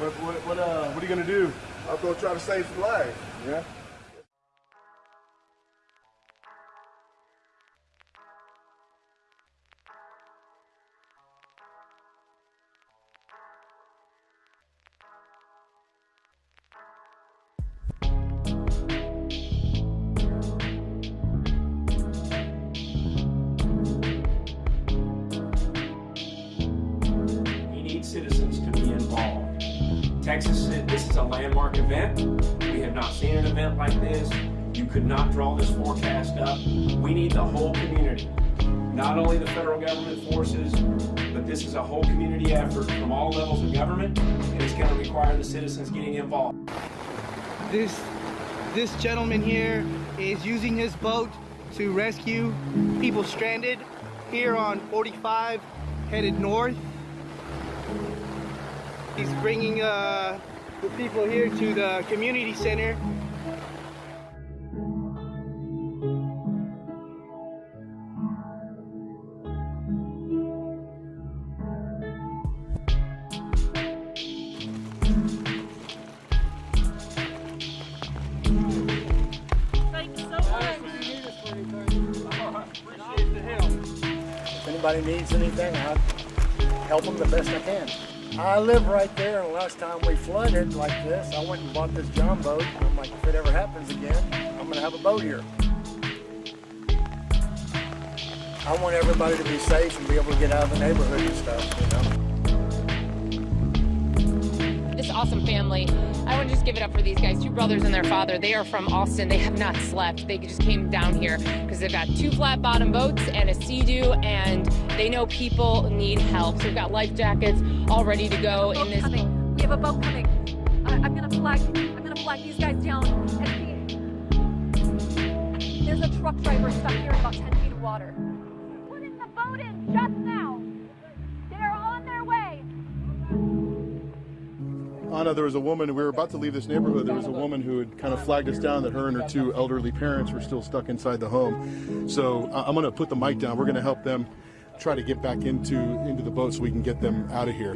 What, what, what, uh, what are you gonna do? I'm gonna try to save some lives. Yeah. Texas, this is a landmark event. We have not seen an event like this. You could not draw this forecast up. We need the whole community, not only the federal government forces, but this is a whole community effort from all levels of government, and it's going to require the citizens getting involved. This this gentleman here is using his boat to rescue people stranded here on 45 headed north. He's bringing uh, the people here to the community center. Thank so much. If anybody needs anything, I'll help them the best I can. I live right there, and last time we flooded like this, I went and bought this John boat. I'm like, if it ever happens again, I'm gonna have a boat here. I want everybody to be safe and be able to get out of the neighborhood and stuff, you know. this awesome family. I want to just give it up for these guys, two brothers and their father. They are from Austin. They have not slept. They just came down here because they've got two flat bottom boats and a sea-doo, and they know people need help. So we've got life jackets all ready to go in Boat this. coming. We have a boat coming. I, I'm gonna flag. I'm gonna flag these guys down and see. There's a truck driver stuck here in about 10 feet of water. Putting the boat in just now. They're on their way. Anna, there was a woman, we were about to leave this neighborhood, there was a woman who had kind of flagged us down that her and her two elderly parents were still stuck inside the home. So I'm gonna put the mic down, we're gonna help them try to get back into into the boat so we can get them out of here.